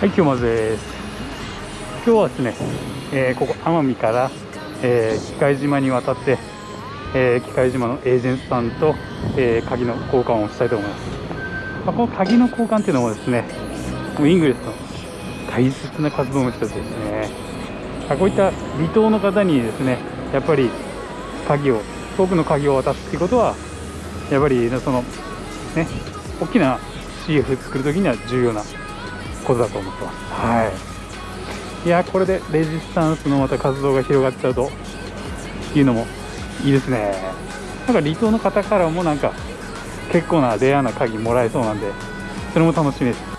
はい、今日まずです。今日はですね、えーここ奄美から、えー、機械島に渡って、えー機械島のエージェントさんと、え鍵の交換をしたいと思います。まあ、この鍵の交換っていうのもですね、もうイングレスの大切な活動の一つですね。まこういった離島の方にですね、やっぱり鍵を、遠くの鍵を渡すっていうことは、やっぱりその、ね、大きな CF 作るときには重要なことだと思ってます。はい。いや、これでレジスタンスのまた活動が広がっちゃうというのもいいですね。なんか離島の方からもなんか結構なレアな鍵もらえそうなんで、それも楽しみです。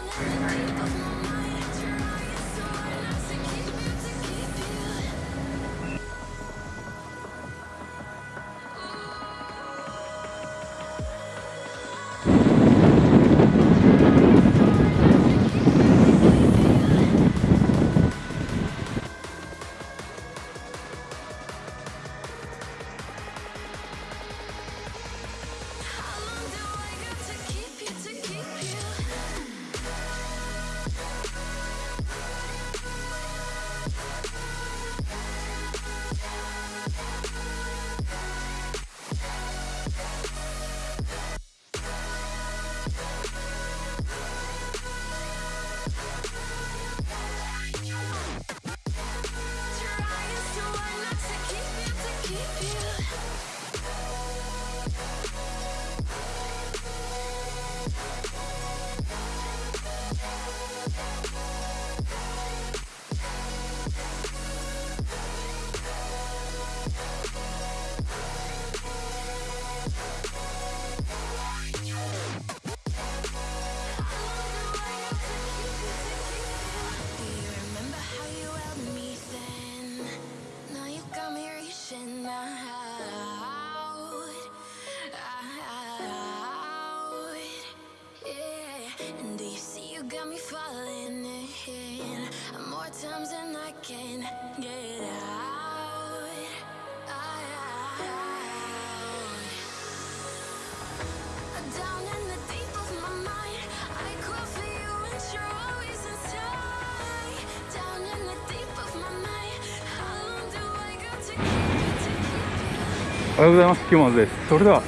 おはようございます。キモズです。それでは、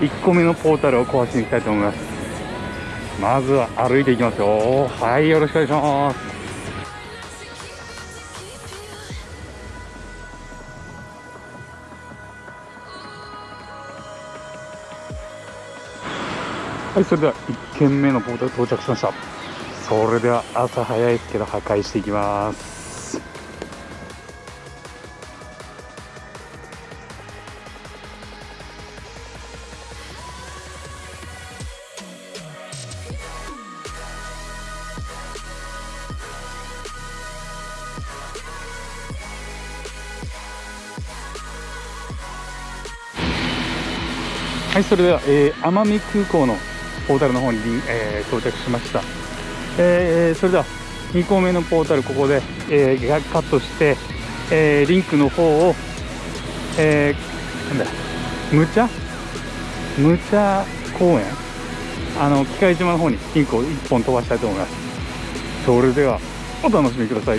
1個目のポータルを壊しに行きたいと思います。まずは歩いていきますよ。はい、よろしくお願いします。はい、それでは1軒目のポータル到着しました。それでは朝早いですけど破壊していきます。はい、それでは、えー奄美空港のポータルの方に、えー到着しました。えーそれでは2個目のポータルここで、えーカットして、えーリンクの方を、えーなんだむちゃむちゃ公園？あの機械島の方にリンクを1本飛ばしたいと思います。それではお楽しみください。